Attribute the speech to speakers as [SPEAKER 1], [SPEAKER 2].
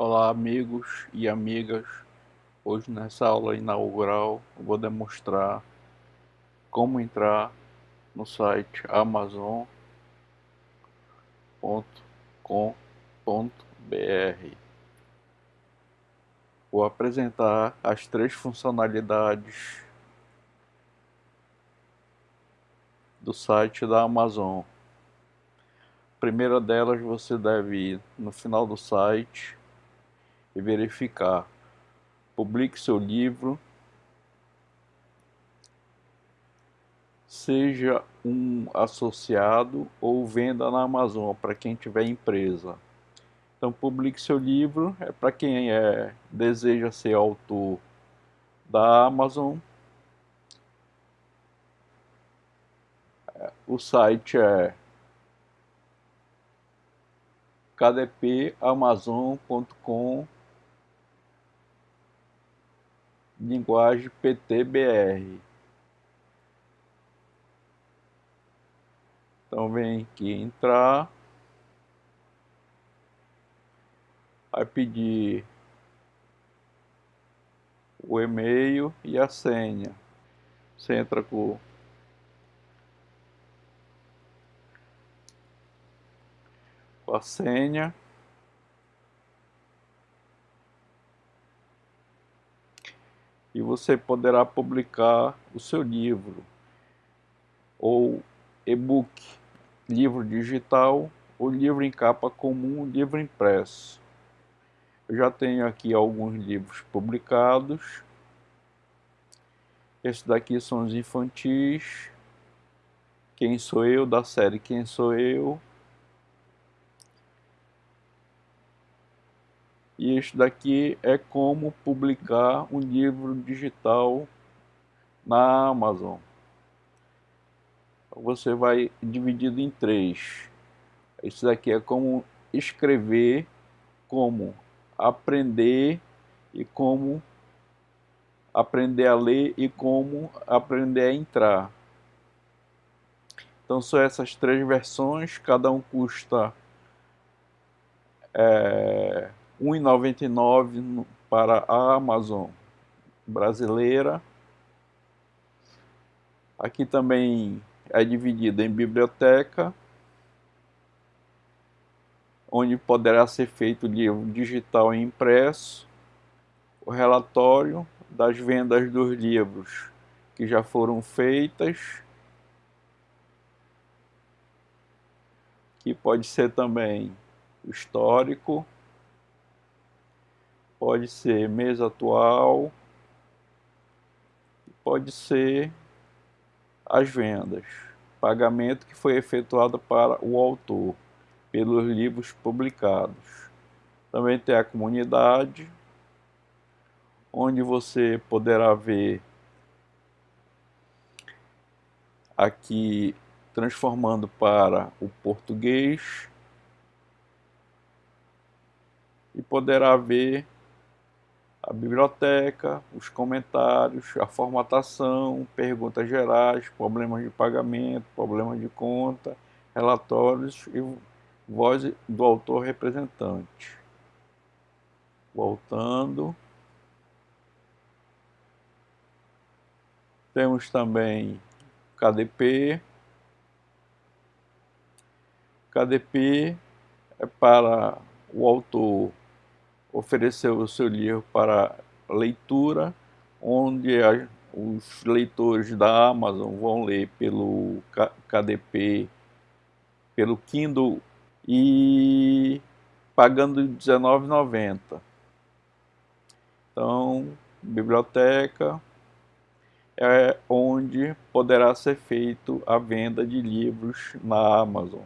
[SPEAKER 1] Olá amigos e amigas, hoje nessa aula inaugural vou demonstrar como entrar no site amazon.com.br Vou apresentar as três funcionalidades do site da Amazon. A primeira delas você deve ir no final do site e verificar. Publique seu livro. Seja um associado ou venda na Amazon para quem tiver empresa. Então publique seu livro, é para quem é, deseja ser autor da Amazon. O site é kdpamazon.com linguagem PTBR. Então vem aqui entrar, vai pedir o e-mail e a senha. Você entra com a senha você poderá publicar o seu livro ou e-book, livro digital ou livro em capa comum, livro impresso. Eu já tenho aqui alguns livros publicados. Esses daqui são os infantis. Quem sou eu, da série Quem sou eu. Este daqui é como publicar um livro digital na Amazon. Você vai dividido em três. Isso daqui é como escrever, como aprender e como aprender a ler e como aprender a entrar. Então são essas três versões, cada um custa é, 1,99 para a Amazon brasileira. Aqui também é dividida em biblioteca, onde poderá ser feito livro digital e impresso, o relatório das vendas dos livros que já foram feitas, que pode ser também histórico, pode ser mês atual, pode ser as vendas, pagamento que foi efetuado para o autor pelos livros publicados. Também tem a comunidade, onde você poderá ver aqui transformando para o português. E poderá ver a biblioteca, os comentários, a formatação, perguntas gerais, problemas de pagamento, problemas de conta, relatórios e voz do autor representante. Voltando. Temos também KDP. KDP é para o autor ofereceu o seu livro para leitura, onde a, os leitores da Amazon vão ler pelo KDP, pelo Kindle e pagando R$19,90. Então, biblioteca é onde poderá ser feito a venda de livros na Amazon.